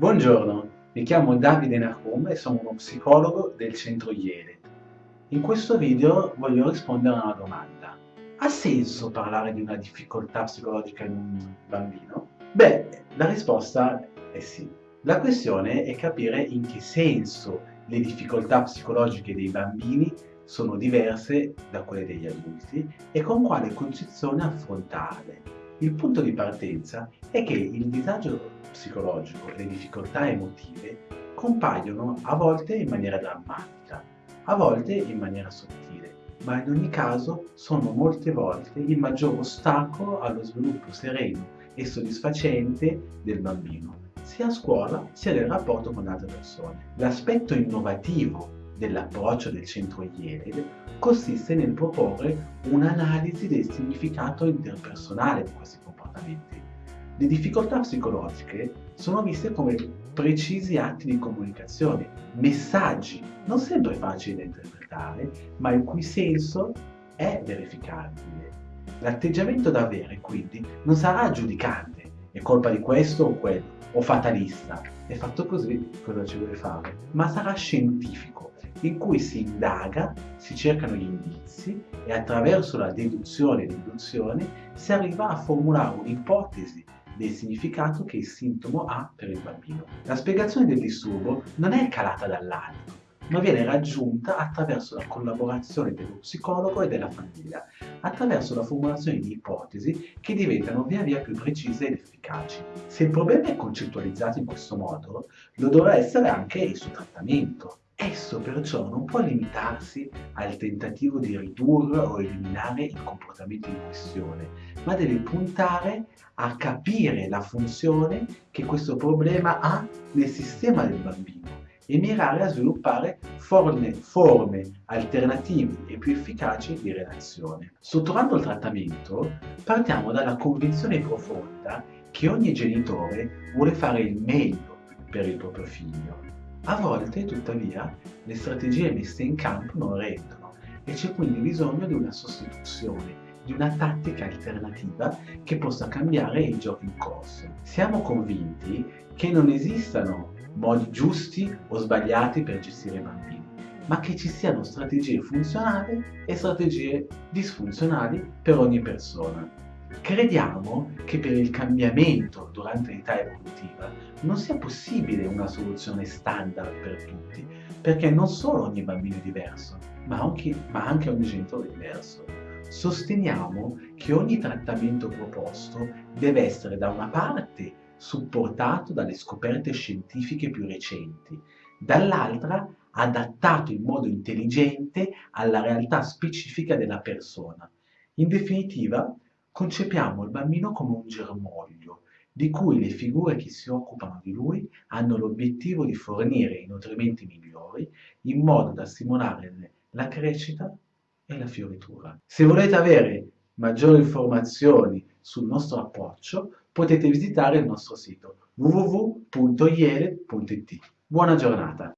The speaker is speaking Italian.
Buongiorno, mi chiamo Davide Nahum e sono uno psicologo del centro Iele. In questo video voglio rispondere a una domanda. Ha senso parlare di una difficoltà psicologica in un bambino? Beh, la risposta è sì. La questione è capire in che senso le difficoltà psicologiche dei bambini sono diverse da quelle degli adulti e con quale concezione affrontarle. Il punto di partenza è che il disagio psicologico le difficoltà emotive compaiono a volte in maniera drammatica, a volte in maniera sottile, ma in ogni caso sono molte volte il maggior ostacolo allo sviluppo sereno e soddisfacente del bambino, sia a scuola sia nel rapporto con altre persone. L'aspetto innovativo dell'approccio del centro IELED consiste nel proporre un'analisi del significato interpersonale di questi comportamenti. Le difficoltà psicologiche sono viste come precisi atti di comunicazione, messaggi non sempre facili da interpretare, ma il cui senso è verificabile. L'atteggiamento da avere, quindi, non sarà giudicante, è colpa di questo o quello, o fatalista, è fatto così, cosa ci vuole fare? Ma sarà scientifico, in cui si indaga, si cercano gli indizi e attraverso la deduzione e l'induzione si arriva a formulare un'ipotesi del significato che il sintomo ha per il bambino. La spiegazione del disturbo non è calata dall'alto, ma viene raggiunta attraverso la collaborazione dello psicologo e della famiglia, attraverso la formulazione di ipotesi che diventano via via più precise ed efficaci. Se il problema è concettualizzato in questo modo, lo dovrà essere anche il suo trattamento. Esso perciò non può limitarsi al tentativo di ridurre o eliminare il comportamento in questione, ma deve puntare a capire la funzione che questo problema ha nel sistema del bambino e mirare a sviluppare forme, forme alternative e più efficaci di relazione. Strutturando il trattamento, partiamo dalla convinzione profonda che ogni genitore vuole fare il meglio per il proprio figlio a volte, tuttavia, le strategie messe in campo non rendono e c'è quindi bisogno di una sostituzione, di una tattica alternativa che possa cambiare il gioco in corso. Siamo convinti che non esistano modi giusti o sbagliati per gestire i bambini, ma che ci siano strategie funzionali e strategie disfunzionali per ogni persona. Crediamo che per il cambiamento durante l'età evolutiva non sia possibile una soluzione standard per tutti, perché non solo ogni bambino è diverso, ma anche, ma anche ogni genitore è diverso. Sosteniamo che ogni trattamento proposto deve essere da una parte supportato dalle scoperte scientifiche più recenti, dall'altra adattato in modo intelligente alla realtà specifica della persona. In definitiva, Concepiamo il bambino come un germoglio, di cui le figure che si occupano di lui hanno l'obiettivo di fornire i nutrimenti migliori in modo da stimolare la crescita e la fioritura. Se volete avere maggiori informazioni sul nostro approccio, potete visitare il nostro sito www.iele.it. Buona giornata!